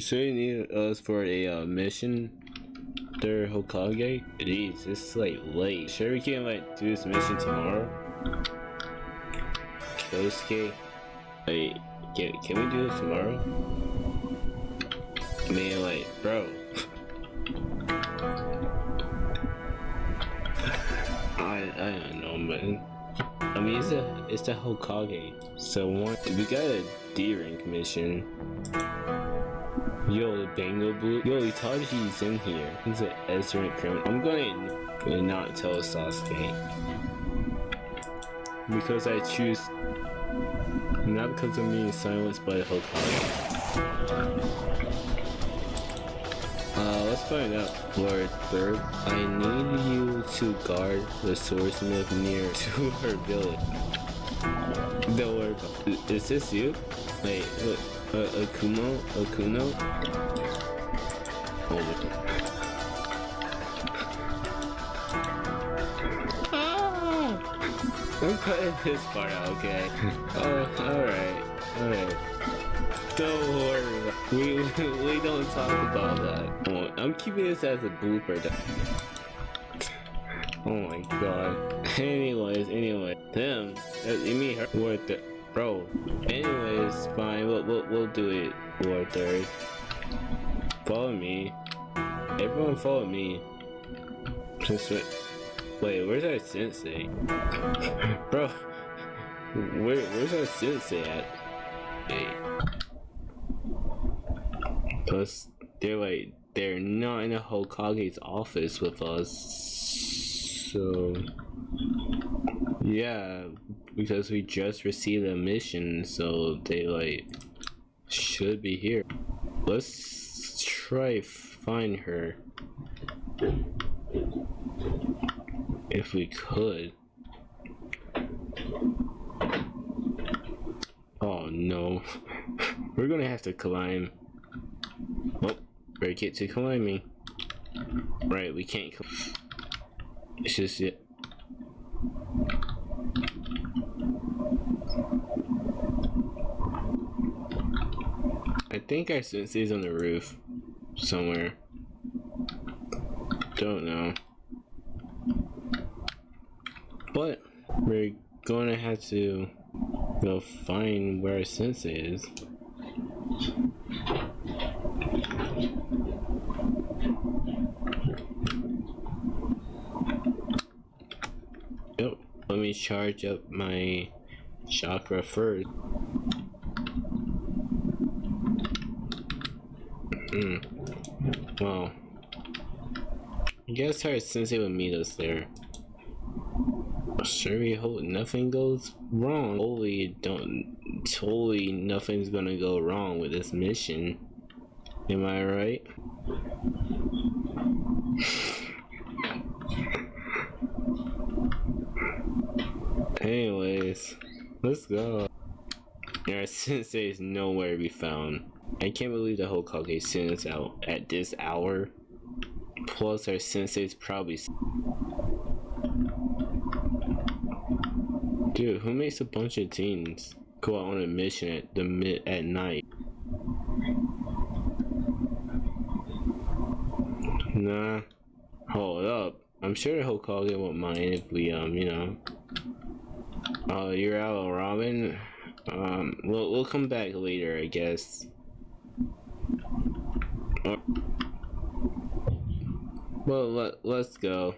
Say you need us for a uh, mission? There, Hokage? Jeez, it's like late. Sure we can like do this mission tomorrow? Kosuke? Wait, can, can we do this tomorrow? I mean, like, bro. I, I don't know, man. I mean, it's a it's the Hokage. So one, we got a D rank mission. Yo, Bango Blue. Yo, Itachi's in here. He's an rank criminal. I'm gonna not tell Sasuke because I choose not because of me silenced by Hokage. Uh, let's find out, Lord Third. I need you to guard the swordsmith near to her village. Don't worry about Is this you? Wait, look, uh, Akumo? Akuno? Oh my I'm cutting this part out, okay? Oh, alright, alright. Don't worry, we, we don't talk about that. Oh, I'm keeping this as a blooper. Oh my god. Anyways, anyway, them, you mean her, Ward th bro. Anyways, fine, we'll, we'll, we'll do it, Ward Third. Follow me. Everyone follow me. Just wait. Wait, where's our sensei? Bro, where, where's our sensei at? Hey. Plus, they're like, they're not in the Hokage's office with us. So, yeah, because we just received a mission, so they like should be here. Let's try find her if we could. Oh no, we're gonna have to climb. Oh, break it to climbing. Right, we can't. It's just it. I think our sensei's on the roof somewhere. Don't know. But we're gonna have to go find where our sensei is. Yep, let me charge up my chakra first. Hmm. Well, I guess our sensei would meet us there. Sure, we hope nothing goes wrong. Totally don't. Totally nothing's gonna go wrong with this mission. Am I right? Anyways, let's go. Our sensei is nowhere to be found. I can't believe the Hokage sent us out at this hour. Plus, our sensei's probably. Dude, who makes a bunch of teens go out on a mission at the mid at night? Nah. Hold up. I'm sure the Hokage won't mind if we, um, you know. Oh, you're out, Robin. Um, we'll we'll come back later, I guess. Well, let let's go.